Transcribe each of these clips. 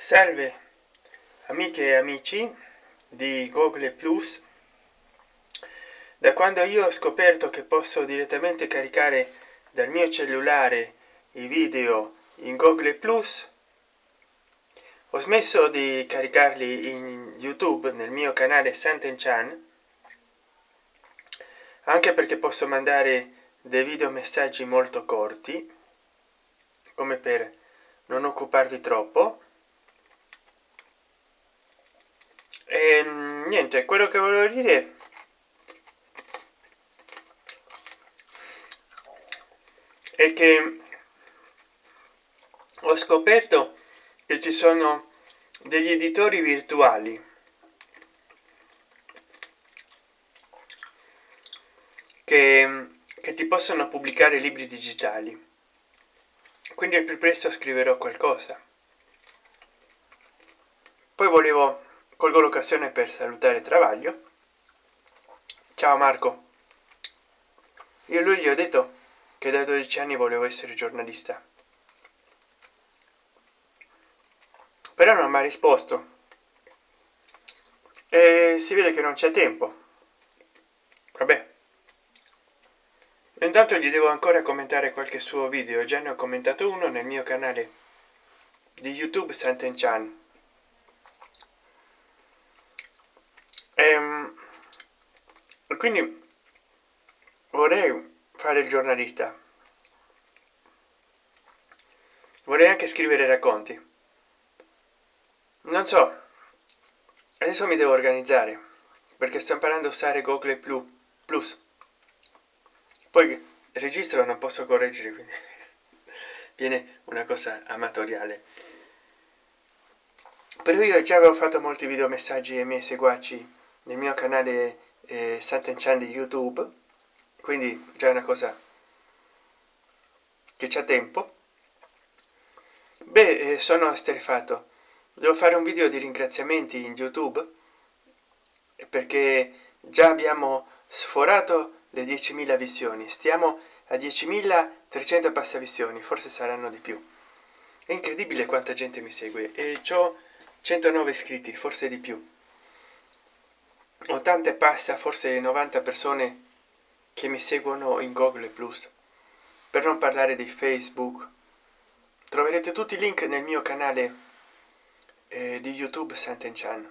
salve amiche e amici di google plus. Da quando io ho scoperto che posso direttamente caricare dal mio cellulare i video in google plus ho smesso di caricarli in youtube nel mio canale santen chan anche perché posso mandare dei video messaggi molto corti come per non occuparvi troppo e ehm, niente quello che volevo dire è che ho scoperto che ci sono degli editori virtuali. Che, che ti possono pubblicare libri digitali. Quindi al più presto scriverò qualcosa. Poi volevo colgo l'occasione per salutare travaglio. Ciao marco. Io lui gli ho detto che da 12 anni volevo essere giornalista. Però non mi ha risposto. E si vede che non c'è tempo. Vabbè. Intanto gli devo ancora commentare qualche suo video. Già ne ho commentato uno nel mio canale di youtube santen chan ehm, quindi vorrei fare il giornalista. Vorrei anche scrivere racconti. Non so adesso mi devo organizzare perché sto imparando a usare google plus. Poi registro non posso correggere quindi viene una cosa amatoriale. Però io già avevo fatto molti video messaggi ai miei seguaci nel mio canale eh, Sant'Enchan di YouTube. Quindi già è una cosa che c'è tempo. Beh eh, sono asterefatto. Devo fare un video di ringraziamenti in youtube perché già abbiamo sforato le 10.000 visioni. Stiamo a 10.300 passa visioni forse saranno di più. È incredibile quanta gente mi segue e ciò 109 iscritti forse di più 80 passa forse 90 persone che mi seguono in google plus. Per non parlare di facebook. Troverete tutti i link nel mio canale eh, di youtube Sant'Enchan.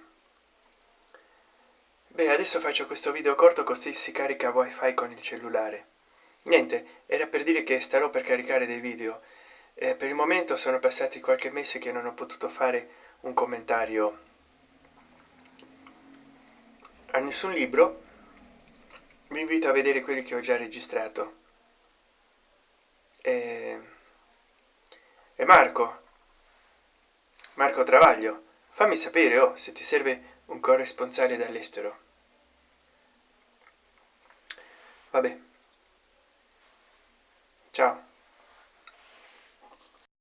beh adesso faccio questo video corto così si carica wifi con il cellulare. Niente era per dire che starò per caricare dei video. Eh, per il momento sono passati qualche mese che non ho potuto fare un commentario a nessun libro vi invito a vedere quelli che ho già registrato. E, e marco marco travaglio fammi sapere oh, se ti serve un corresponsale dall'estero. Vabbè